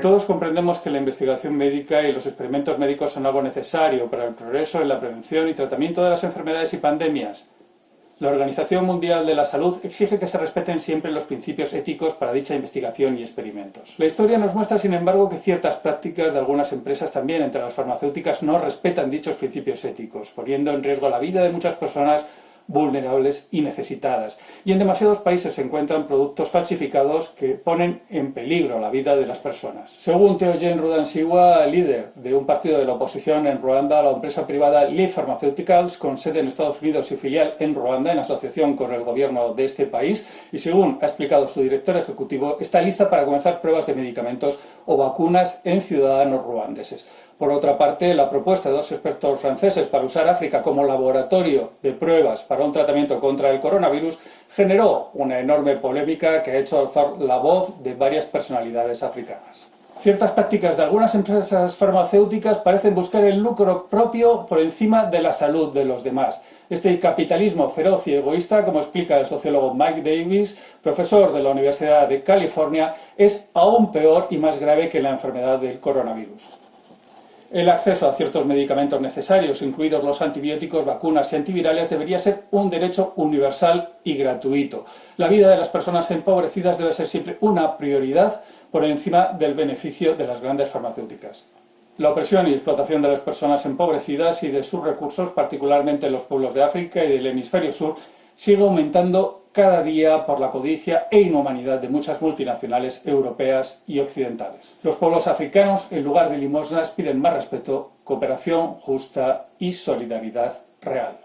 Todos comprendemos que la investigación médica y los experimentos médicos son algo necesario para el progreso en la prevención y tratamiento de las enfermedades y pandemias. La Organización Mundial de la Salud exige que se respeten siempre los principios éticos para dicha investigación y experimentos. La historia nos muestra, sin embargo, que ciertas prácticas de algunas empresas también entre las farmacéuticas no respetan dichos principios éticos, poniendo en riesgo la vida de muchas personas vulnerables y necesitadas. Y en demasiados países se encuentran productos falsificados que ponen en peligro la vida de las personas. Según Teogen Rudansiwa, líder de un partido de la oposición en Ruanda, la empresa privada Lee Pharmaceuticals, con sede en Estados Unidos y filial en Ruanda, en asociación con el gobierno de este país, y según ha explicado su director ejecutivo, está lista para comenzar pruebas de medicamentos o vacunas en ciudadanos ruandeses. Por otra parte, la propuesta de dos expertos franceses para usar África como laboratorio de pruebas para un tratamiento contra el coronavirus generó una enorme polémica que ha hecho alzar la voz de varias personalidades africanas. Ciertas prácticas de algunas empresas farmacéuticas parecen buscar el lucro propio por encima de la salud de los demás. Este capitalismo feroz y egoísta, como explica el sociólogo Mike Davis, profesor de la Universidad de California, es aún peor y más grave que la enfermedad del coronavirus. El acceso a ciertos medicamentos necesarios, incluidos los antibióticos, vacunas y antivirales, debería ser un derecho universal y gratuito. La vida de las personas empobrecidas debe ser siempre una prioridad por encima del beneficio de las grandes farmacéuticas. La opresión y explotación de las personas empobrecidas y de sus recursos, particularmente en los pueblos de África y del hemisferio sur, sigue aumentando cada día por la codicia e inhumanidad de muchas multinacionales europeas y occidentales. Los pueblos africanos, en lugar de limosnas, piden más respeto, cooperación justa y solidaridad real.